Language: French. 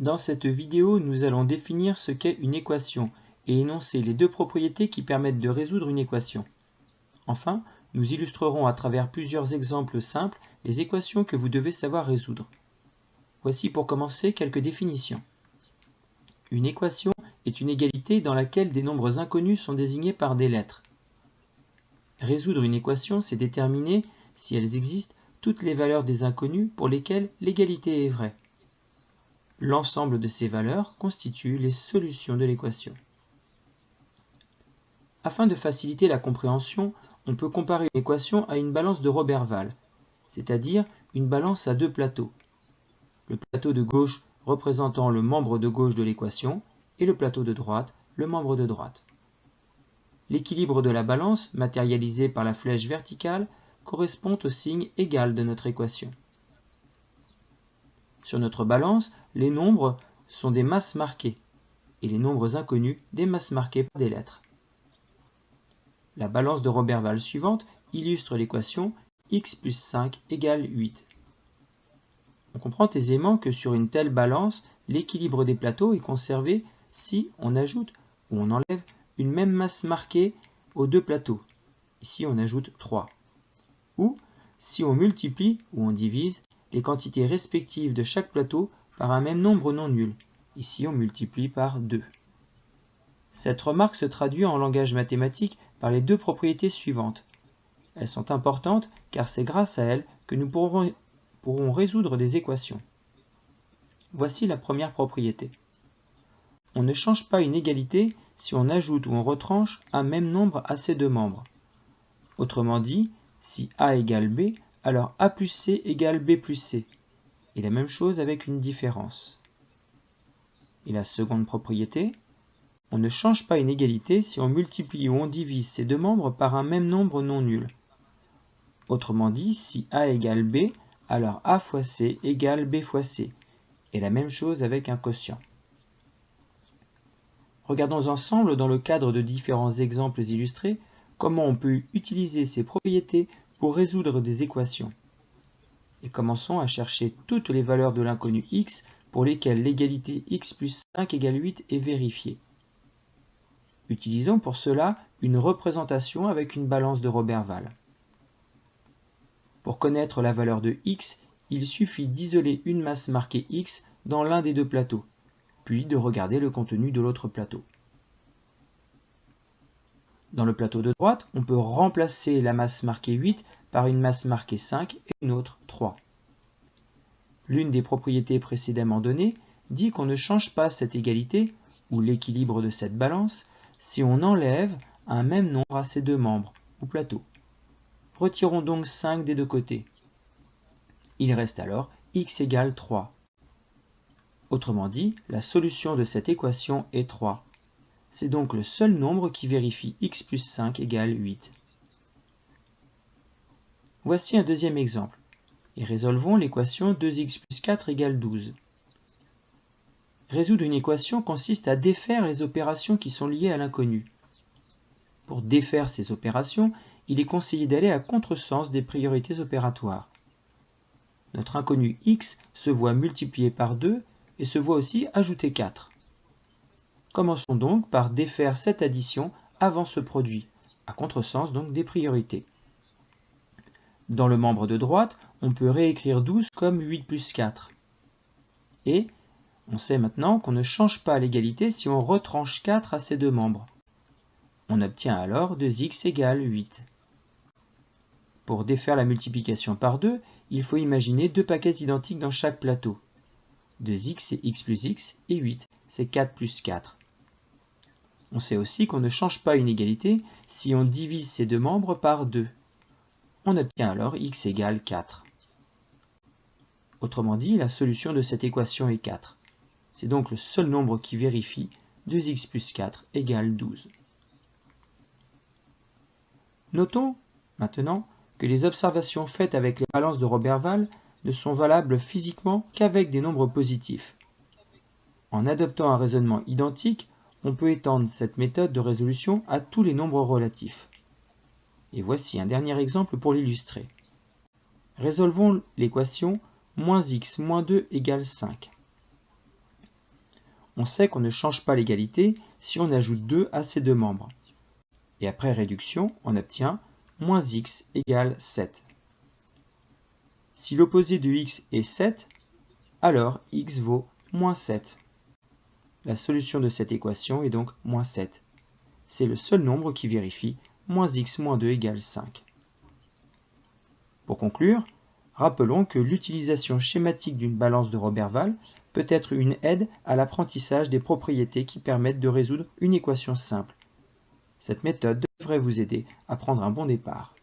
Dans cette vidéo, nous allons définir ce qu'est une équation et énoncer les deux propriétés qui permettent de résoudre une équation. Enfin, nous illustrerons à travers plusieurs exemples simples les équations que vous devez savoir résoudre. Voici pour commencer quelques définitions. Une équation est une égalité dans laquelle des nombres inconnus sont désignés par des lettres. Résoudre une équation, c'est déterminer, si elles existent, toutes les valeurs des inconnus pour lesquelles l'égalité est vraie. L'ensemble de ces valeurs constitue les solutions de l'équation. Afin de faciliter la compréhension, on peut comparer une équation à une balance de Roberval, c'est-à-dire une balance à deux plateaux. Le plateau de gauche représentant le membre de gauche de l'équation et le plateau de droite le membre de droite. L'équilibre de la balance, matérialisé par la flèche verticale, correspond au signe égal de notre équation. Sur notre balance, les nombres sont des masses marquées et les nombres inconnus des masses marquées par des lettres. La balance de Roberval suivante illustre l'équation x plus 5 égale 8. On comprend aisément que sur une telle balance, l'équilibre des plateaux est conservé si on ajoute ou on enlève une même masse marquée aux deux plateaux. Ici, on ajoute 3. Ou si on multiplie ou on divise les quantités respectives de chaque plateau par un même nombre non nul. Ici, on multiplie par 2. Cette remarque se traduit en langage mathématique par les deux propriétés suivantes. Elles sont importantes car c'est grâce à elles que nous pourrons, pourrons résoudre des équations. Voici la première propriété. On ne change pas une égalité si on ajoute ou on retranche un même nombre à ses deux membres. Autrement dit, si A égale B, alors A plus C égale B plus C. Et la même chose avec une différence. Et la seconde propriété, on ne change pas une égalité si on multiplie ou on divise ses deux membres par un même nombre non nul. Autrement dit, si A égale B, alors A fois C égale B fois C. Et la même chose avec un quotient. Regardons ensemble, dans le cadre de différents exemples illustrés, comment on peut utiliser ces propriétés pour résoudre des équations. Et commençons à chercher toutes les valeurs de l'inconnu x pour lesquelles l'égalité x plus 5 égale 8 est vérifiée. Utilisons pour cela une représentation avec une balance de Roberval. Pour connaître la valeur de x, il suffit d'isoler une masse marquée x dans l'un des deux plateaux, puis de regarder le contenu de l'autre plateau. Dans le plateau de droite, on peut remplacer la masse marquée 8 par une masse marquée 5 et une autre 3. L'une des propriétés précédemment données dit qu'on ne change pas cette égalité, ou l'équilibre de cette balance, si on enlève un même nombre à ces deux membres, ou plateaux. Retirons donc 5 des deux côtés. Il reste alors x égale 3. Autrement dit, la solution de cette équation est 3. C'est donc le seul nombre qui vérifie x plus 5 égale 8. Voici un deuxième exemple. Et résolvons l'équation 2x plus 4 égale 12. Résoudre une équation consiste à défaire les opérations qui sont liées à l'inconnu. Pour défaire ces opérations, il est conseillé d'aller à contresens des priorités opératoires. Notre inconnu x se voit multiplié par 2 et se voit aussi ajouter 4. Commençons donc par défaire cette addition avant ce produit, à contresens donc des priorités. Dans le membre de droite, on peut réécrire 12 comme 8 plus 4. Et on sait maintenant qu'on ne change pas l'égalité si on retranche 4 à ces deux membres. On obtient alors 2x égale 8. Pour défaire la multiplication par 2, il faut imaginer deux paquets identiques dans chaque plateau. 2x c'est x plus x et 8 c'est 4 plus 4. On sait aussi qu'on ne change pas une égalité si on divise ces deux membres par 2. On obtient alors x égale 4. Autrement dit, la solution de cette équation est 4. C'est donc le seul nombre qui vérifie 2x plus 4 égale 12. Notons maintenant que les observations faites avec les balances de Roberval ne sont valables physiquement qu'avec des nombres positifs. En adoptant un raisonnement identique, on peut étendre cette méthode de résolution à tous les nombres relatifs. Et voici un dernier exemple pour l'illustrer. Résolvons l'équation moins x moins 2 égale 5. on sait qu'on ne change pas l'égalité si on ajoute 2 à ces deux membres. Et après réduction, on obtient moins x égale 7. Si l'opposé de x est 7, alors x vaut moins 7. La solution de cette équation est donc moins 7. C'est le seul nombre qui vérifie moins x moins 2 égale 5. Pour conclure, rappelons que l'utilisation schématique d'une balance de Roberval peut être une aide à l'apprentissage des propriétés qui permettent de résoudre une équation simple. Cette méthode devrait vous aider à prendre un bon départ.